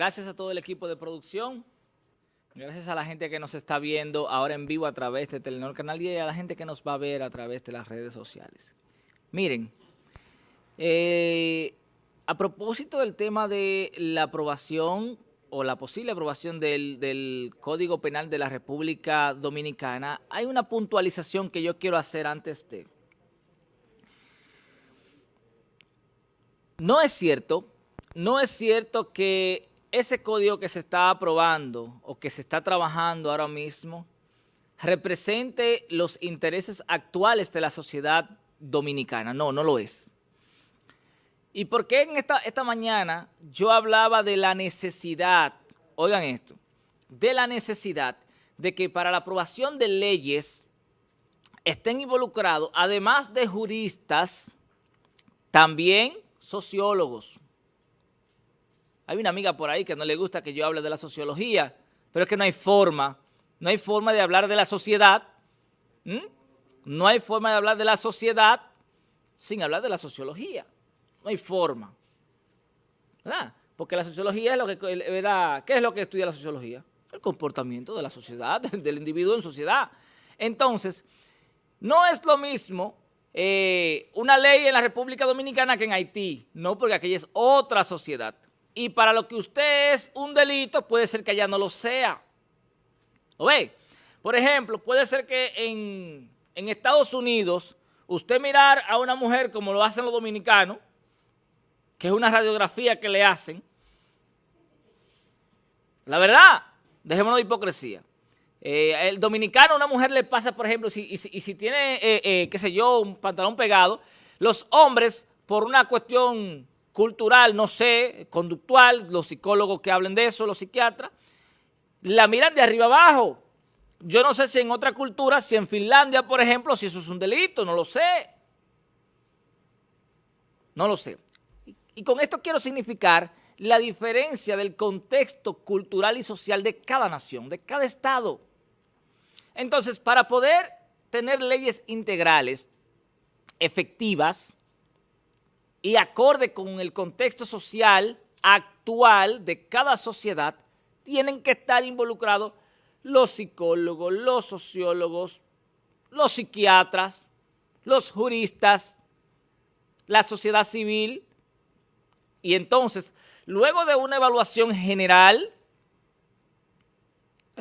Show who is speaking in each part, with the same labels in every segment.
Speaker 1: Gracias a todo el equipo de producción. Gracias a la gente que nos está viendo ahora en vivo a través de Telenor Canal y a la gente que nos va a ver a través de las redes sociales. Miren, eh, a propósito del tema de la aprobación o la posible aprobación del, del, Código Penal de la República Dominicana, hay una puntualización que yo quiero hacer antes de. No es cierto, no es cierto que ese código que se está aprobando o que se está trabajando ahora mismo represente los intereses actuales de la sociedad dominicana. No, no lo es. ¿Y por qué en esta, esta mañana yo hablaba de la necesidad, oigan esto, de la necesidad de que para la aprobación de leyes estén involucrados, además de juristas, también sociólogos, hay una amiga por ahí que no le gusta que yo hable de la sociología, pero es que no hay forma, no hay forma de hablar de la sociedad, no hay forma de hablar de la sociedad sin hablar de la sociología, no hay forma, ¿verdad? Porque la sociología es lo que, ¿verdad? ¿Qué es lo que estudia la sociología? El comportamiento de la sociedad, del individuo en sociedad. Entonces, no es lo mismo eh, una ley en la República Dominicana que en Haití, no, porque aquella es otra sociedad y para lo que usted es un delito, puede ser que allá no lo sea. ¿Lo ve? Por ejemplo, puede ser que en, en Estados Unidos usted mirar a una mujer como lo hacen los dominicanos, que es una radiografía que le hacen, la verdad, dejémonos de hipocresía. Eh, el dominicano, una mujer le pasa, por ejemplo, si, y, si, tiene, eh, eh, qué sé yo, un pantalón pegado, los hombres, por una cuestión cultural, no sé, conductual, los psicólogos que hablen de eso, los psiquiatras, la miran de arriba abajo. Yo no sé si en otra cultura, si en Finlandia, por ejemplo, si eso es un delito, no lo sé. No lo sé. Y con esto quiero significar la diferencia del contexto cultural y social de cada nación, de cada estado. Entonces, para poder tener leyes integrales, efectivas, y acorde con el contexto social actual de cada sociedad, tienen que estar involucrados los psicólogos, los sociólogos, los psiquiatras, los juristas, la sociedad civil. Y entonces, luego de una evaluación general,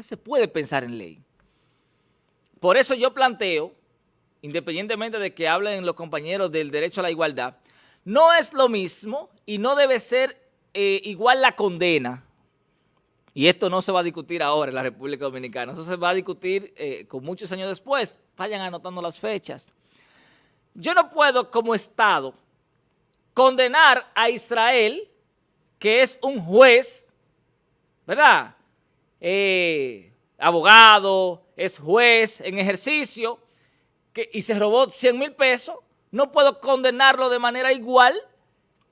Speaker 1: se puede pensar en ley. Por eso yo planteo, independientemente de que hablen los compañeros del derecho a la igualdad, no es lo mismo y no debe ser eh, igual la condena. Y esto no se va a discutir ahora en la República Dominicana. Eso se va a discutir eh, con muchos años después. Vayan anotando las fechas. Yo no puedo como Estado condenar a Israel, que es un juez, ¿verdad? Eh, abogado, es juez en ejercicio, que, y se robó 100 mil pesos, no puedo condenarlo de manera igual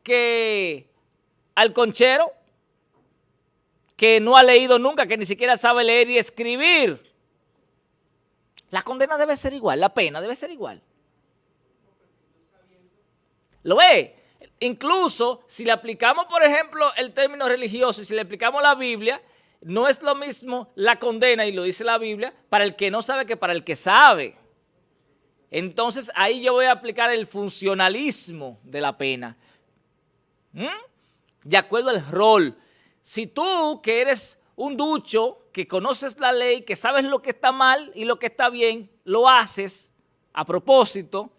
Speaker 1: que al conchero que no ha leído nunca, que ni siquiera sabe leer y escribir. La condena debe ser igual, la pena debe ser igual. ¿Lo ve? Incluso si le aplicamos, por ejemplo, el término religioso y si le aplicamos la Biblia, no es lo mismo la condena, y lo dice la Biblia, para el que no sabe que para el que sabe. Entonces ahí yo voy a aplicar el funcionalismo de la pena. ¿Mm? De acuerdo al rol. Si tú que eres un ducho, que conoces la ley, que sabes lo que está mal y lo que está bien, lo haces a propósito,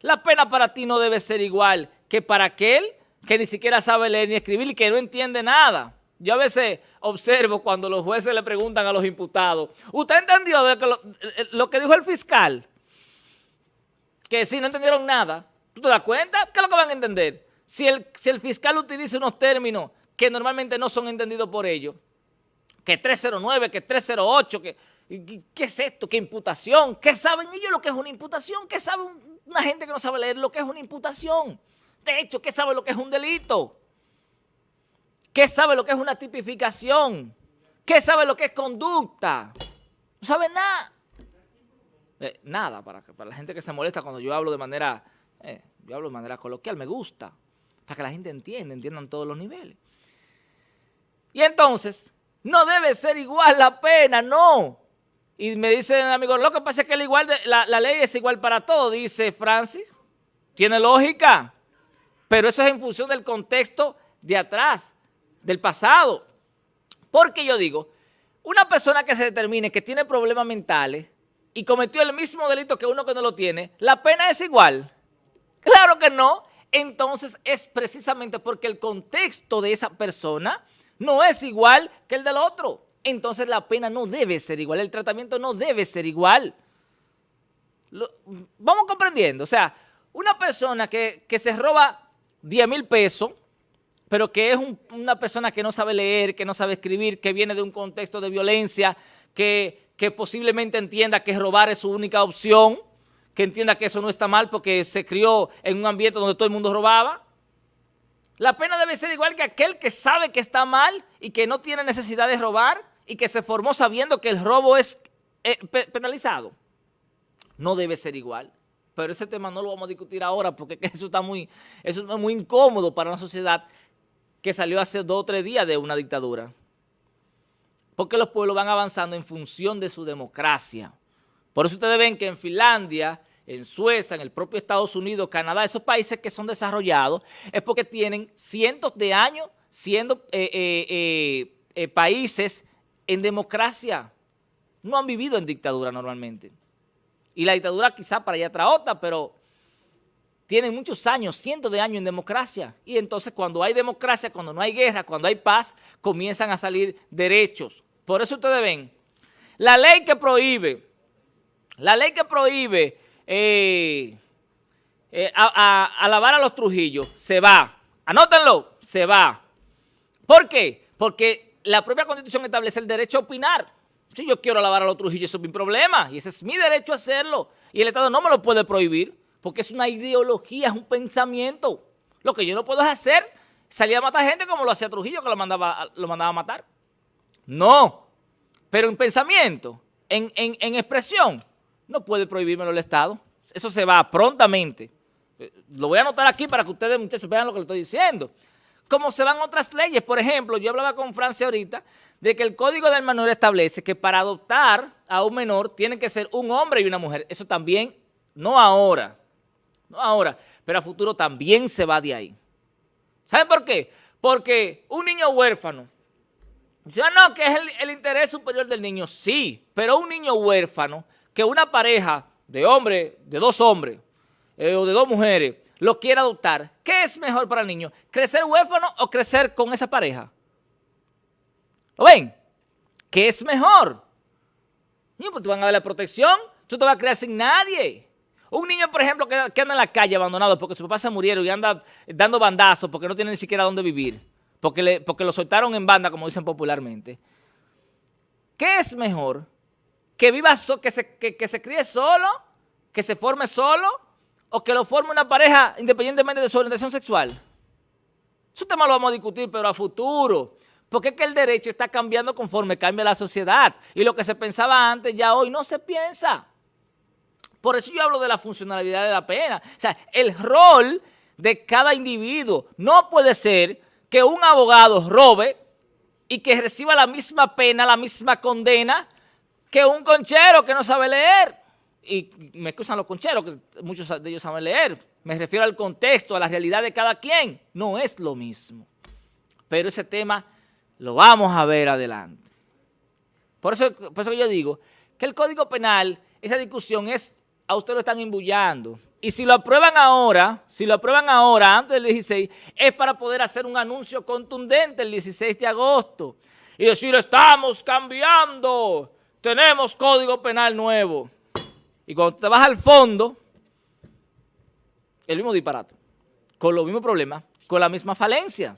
Speaker 1: la pena para ti no debe ser igual que para aquel que ni siquiera sabe leer ni escribir y que no entiende nada. Yo a veces observo cuando los jueces le preguntan a los imputados, ¿usted entendió lo, lo que dijo el fiscal? Que si no entendieron nada, ¿tú te das cuenta? ¿Qué es lo que van a entender? Si el, si el fiscal utiliza unos términos que normalmente no son entendidos por ellos, que 309, que 308, que, ¿qué es esto? ¿Qué imputación? ¿Qué saben ellos lo que es una imputación? ¿Qué sabe una gente que no sabe leer lo que es una imputación? De hecho, ¿qué sabe lo que es un delito? ¿Qué sabe lo que es una tipificación? ¿Qué sabe lo que es conducta? No sabe nada. Eh, nada, para, para la gente que se molesta cuando yo hablo de manera, eh, yo hablo de manera coloquial, me gusta, para que la gente entienda, entiendan todos los niveles. Y entonces, no debe ser igual la pena, no. Y me dice el amigo, lo que pasa es que igual la, la ley es igual para todos, dice Francis. Tiene lógica, pero eso es en función del contexto de atrás, del pasado. Porque yo digo, una persona que se determine que tiene problemas mentales y cometió el mismo delito que uno que no lo tiene, ¿la pena es igual? Claro que no. Entonces es precisamente porque el contexto de esa persona no es igual que el del otro. Entonces la pena no debe ser igual, el tratamiento no debe ser igual. vamos comprendiendo, o sea, una persona que, se roba 10 mil pesos, pero que es una persona que no sabe leer, que no sabe escribir, que viene de un contexto de violencia, que, que posiblemente entienda que robar es su única opción, que entienda que eso no está mal porque se crió en un ambiente donde todo el mundo robaba. La pena debe ser igual que aquel que sabe que está mal y que no tiene necesidad de robar y que se formó sabiendo que el robo es eh, penalizado. No debe ser igual pero ese tema no lo vamos a discutir ahora porque eso está muy, eso es muy incómodo para una sociedad que salió hace dos o tres días de una dictadura. Porque los pueblos van avanzando en función de su democracia. Por eso ustedes ven que en Finlandia, en Suecia, en el propio Estados Unidos, Canadá, esos países que son desarrollados, es porque tienen cientos de años siendo eh, eh, eh, países en democracia. No han vivido en dictadura normalmente. Y la dictadura quizá para allá trae otra, pero tienen muchos años, cientos de años en democracia. Y entonces cuando hay democracia, cuando no hay guerra, cuando hay paz, comienzan a salir derechos. Por eso ustedes ven, la ley que prohíbe, la ley que prohíbe eh, eh, alabar a los Trujillos, se va. Anótenlo, se va. ¿Por qué? Porque la propia Constitución establece el derecho a opinar. Si yo quiero lavar a los Trujillos, eso es mi problema. Y ese es mi derecho a hacerlo. Y el Estado no me lo puede prohibir porque es una ideología, es un pensamiento. Lo que yo no puedo hacer salir a matar gente como lo hacía Trujillo, que lo mandaba, lo mandaba a matar. No. Pero en pensamiento, en, en expresión, no puede prohibírmelo el Estado. Eso se va prontamente. Lo voy a anotar aquí para que ustedes, muchachos, vean lo que le estoy diciendo. Como se van otras leyes. Por ejemplo, yo hablaba con Francia ahorita de que el Código del Menor establece que para adoptar a un menor tiene que ser un hombre y una mujer. Eso también, no ahora, no ahora, pero a futuro también se va de ahí. ¿Saben por qué? Porque un niño huérfano, ya no, que es el, interés superior del niño, sí, pero un niño huérfano, que una pareja de hombre, de dos hombres eh, o de dos mujeres, lo quiera adoptar, ¿qué es mejor para el niño? ¿Crecer huérfano o crecer con esa pareja? ¿Lo ven? ¿Qué es mejor? Niño, pues te van a dar la protección, tú te vas a crear sin nadie. Un niño, por ejemplo, que, anda en la calle abandonado porque su papá se murieron y anda dando bandazos porque no tiene ni siquiera dónde vivir, porque, porque lo soltaron en banda, como dicen popularmente. ¿Qué es mejor? ¿Que viva que, se, que se críe solo? ¿Que se forme solo? ¿O que lo forme una pareja independientemente de su orientación sexual? Eso tema lo vamos a discutir, pero a futuro. Porque es que el derecho está cambiando conforme cambia la sociedad. Y lo que se pensaba antes ya hoy no se piensa. Por eso yo hablo de la funcionalidad de la pena. O sea, el rol de cada individuo no puede ser que un abogado robe y que reciba la misma pena, la misma condena que un conchero que no sabe leer. Y me excusan los concheros, que muchos de ellos saben leer. Me refiero al contexto, a la realidad de cada quien. No es lo mismo. Pero ese tema lo vamos a ver adelante. Por eso, por eso yo digo que el Código Penal, esa discusión es, a usted lo están embullando. Y si lo aprueban ahora, si lo aprueban ahora, antes del 16, es para poder hacer un anuncio contundente el 16 de agosto. Y decir, estamos cambiando, tenemos Código Penal nuevo. Y cuando te vas al fondo, el mismo disparate, con los mismos problemas, con la misma falencia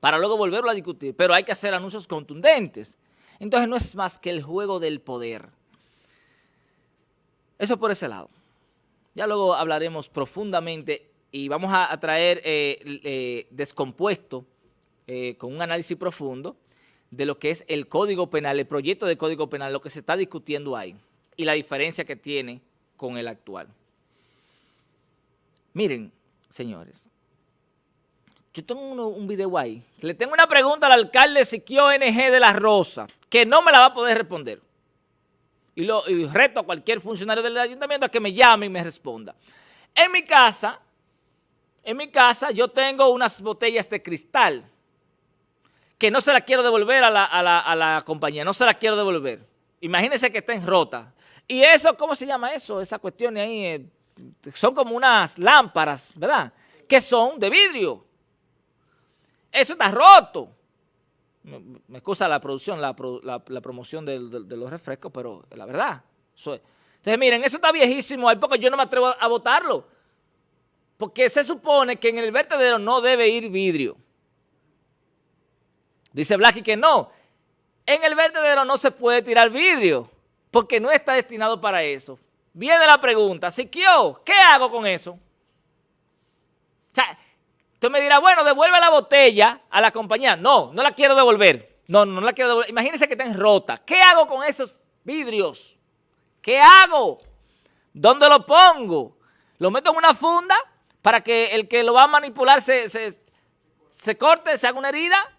Speaker 1: para luego volverlo a discutir, pero hay que hacer anuncios contundentes. Entonces no es más que el juego del poder. Eso por ese lado. Ya luego hablaremos profundamente y vamos a, traer eh, eh, descompuesto eh, con un análisis profundo de lo que es el Código Penal, el proyecto de Código Penal, lo que se está discutiendo ahí y la diferencia que tiene con el actual. Miren, señores, yo tengo un video ahí. Le tengo una pregunta al alcalde Siquio NG de La Rosa, que no me la va a poder responder. Y, lo, reto a cualquier funcionario del ayuntamiento a que me llame y me responda. En mi casa, en mi casa yo tengo unas botellas de cristal que no se las quiero devolver a la, compañía, no se las quiero devolver. Imagínense que estén rotas. Y eso, ¿cómo se llama eso? Esa cuestión ahí, eh, son como unas lámparas, ¿verdad? Que son de vidrio. Eso está roto. Me, excusa la producción, la, promoción de, los refrescos, pero la verdad. entonces, miren, eso está viejísimo ahí porque yo no me atrevo a, botarlo. Porque se supone que en el vertedero no debe ir vidrio. Dice Blacky que no. En el vertedero no se puede tirar vidrio porque no está destinado para eso. Viene la pregunta, Siquio, ¿qué hago con eso? O sea, Usted me dirá, bueno, devuelve la botella a la compañía. No, no la quiero devolver. No, no la quiero devolver. Imagínense que estén rota. ¿Qué hago con esos vidrios? ¿Qué hago? ¿Dónde lo pongo? ¿Lo meto en una funda para que el que lo va a manipular se, se corte, se haga una herida?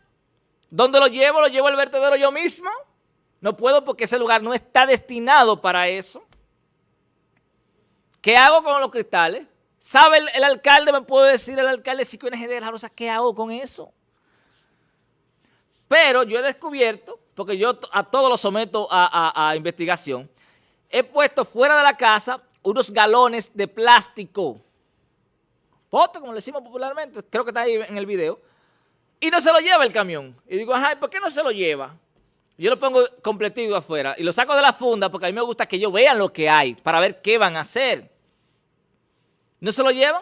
Speaker 1: ¿Dónde lo llevo? ¿Lo llevo al vertedero yo mismo? No puedo porque ese lugar no está destinado para eso. ¿Qué hago con los cristales? ¿Sabe el, alcalde, me puede decir el alcalde si NG de la Rosa, qué hago con eso? Pero yo he descubierto, porque yo a todos los someto a, investigación, he puesto fuera de la casa unos galones de plástico, pote, como le decimos popularmente, creo que está ahí en el video, y no se lo lleva el camión. Y digo, ajá, ¿por qué no se lo lleva? Yo lo pongo completito afuera y lo saco de la funda porque a mí me gusta que ellos vean lo que hay para ver qué van a hacer. ¿No se lo llevan?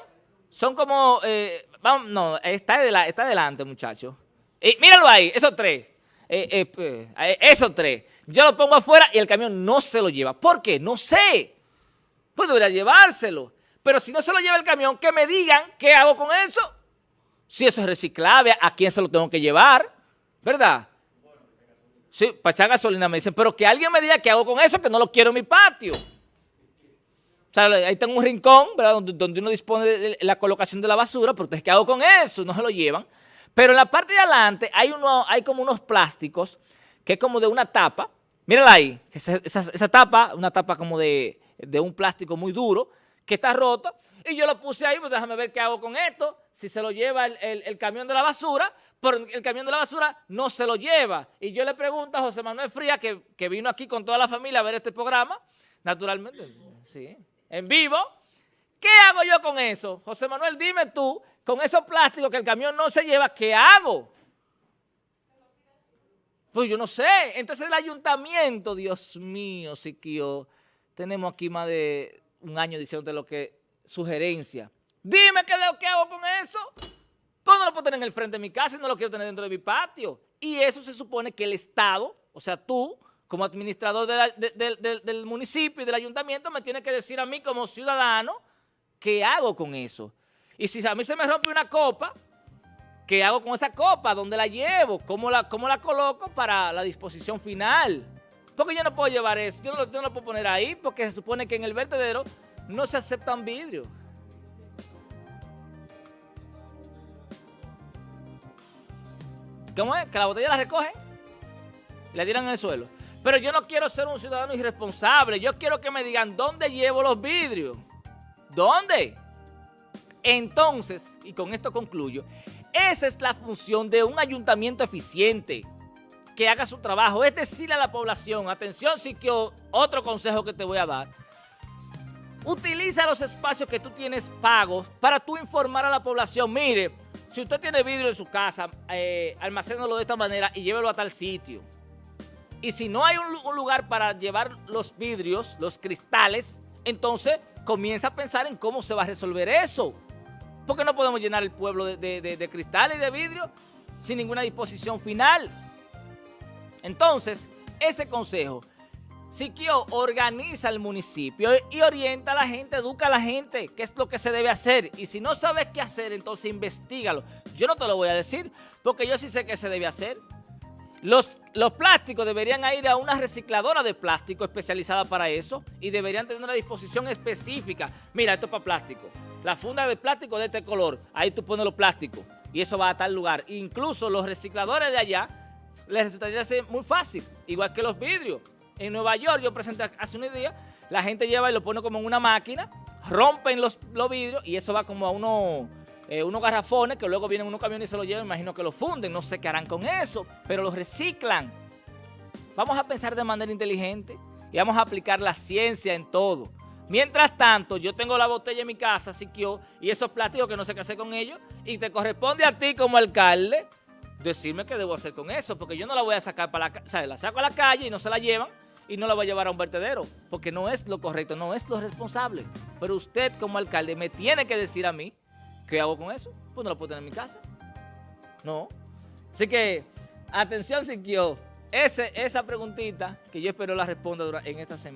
Speaker 1: Son como, eh, vamos, no, está, está adelante, muchachos. Eh, míralo ahí, esos tres. Eh, pues, esos tres. Yo lo pongo afuera y el camión no se lo lleva. ¿Por qué? No sé. Pues debería llevárselo. Pero si no se lo lleva el camión, que me digan qué hago con eso. Si eso es reciclable, ¿a quién se lo tengo que llevar? ¿Verdad? Sí, para echar gasolina me dicen, pero que alguien me diga qué hago con eso, que no lo quiero en mi patio sea, ahí tengo un rincón, ¿verdad? Donde, uno dispone de la colocación de la basura, pero entonces, ¿qué hago con eso? No se lo llevan. Pero en la parte de adelante hay, uno, hay como unos plásticos que es como de una tapa. Mírala ahí, esa, tapa, una tapa como de, un plástico muy duro, que está roto. Y yo lo puse ahí, pues déjame ver qué hago con esto. Si se lo lleva el, camión de la basura, pero el camión de la basura no se lo lleva. Y yo le pregunto a José Manuel Fría, que, que vino aquí con toda la familia a ver este programa, naturalmente, sí, en vivo. ¿Qué hago yo con eso? José Manuel, dime tú, con esos plásticos que el camión no se lleva, ¿qué hago? Pues yo no sé. Entonces el ayuntamiento, Dios mío, Siquio, tenemos aquí más de un año diciéndote lo que, sugerencia. Dime qué, qué hago con eso. Pues no lo puedo tener en el frente de mi casa y no lo quiero tener dentro de mi patio. Y eso se supone que el Estado, o sea, tú, como administrador del municipio y del ayuntamiento, me tiene que decir a mí como ciudadano qué hago con eso. Y si a mí se me rompe una copa, ¿qué hago con esa copa? ¿Dónde la llevo? ¿Cómo la, cómo la coloco para la disposición final? Porque yo no puedo llevar eso, yo no, lo puedo poner ahí porque se supone que en el vertedero no se aceptan vidrios. ¿Cómo es? Que la botella la recogen la tiran en el suelo. Pero yo no quiero ser un ciudadano irresponsable. Yo quiero que me digan dónde llevo los vidrios. ¿Dónde? Entonces, y con esto concluyo, esa es la función de un ayuntamiento eficiente que haga su trabajo. Es decirle a la población, atención, sí que otro consejo que te voy a dar. Utiliza los espacios que tú tienes pagos para tú informar a la población. Mire, si usted tiene vidrio en su casa, eh, almacénalo de esta manera y llévelo a tal sitio. Y si no hay un, lugar para llevar los vidrios, los cristales, entonces comienza a pensar en cómo se va a resolver eso. Porque no podemos llenar el pueblo de, de cristales y de vidrio sin ninguna disposición final. Entonces, ese consejo, Siquio organiza el municipio y orienta a la gente, educa a la gente qué es lo que se debe hacer. Y si no sabes qué hacer, entonces investigalo. Yo no te lo voy a decir, porque yo sí sé qué se debe hacer. Los, plásticos deberían ir a una recicladora de plástico especializada para eso y deberían tener una disposición específica. Mira, esto es para plástico. La funda de plástico de este color, ahí tú pones los plásticos y eso va a tal lugar. Incluso los recicladores de allá les resultaría ser muy fácil, igual que los vidrios. En Nueva York, yo presenté hace unos días, la gente lleva y lo pone como en una máquina, rompen los vidrios y eso va como a uno, eh, unos garrafones que luego vienen unos camiones y se lo llevan, imagino que lo funden, no sé qué harán con eso, pero los reciclan. Vamos a pensar de manera inteligente y vamos a aplicar la ciencia en todo. Mientras tanto, yo tengo la botella en mi casa, Siquio, y esos platillos que no sé qué hacer con ellos, y te corresponde a ti como alcalde decirme qué debo hacer con eso, porque yo no la voy a sacar para la calle, la saco a la calle y no se la llevan, y no la voy a llevar a un vertedero, porque no es lo correcto, no es lo responsable. Pero usted como alcalde me tiene que decir a mí, ¿qué hago con eso? Pues no lo puedo tener en mi casa. No. Así que, atención Siquio, ese, esa preguntita que yo espero la responda en esta semana.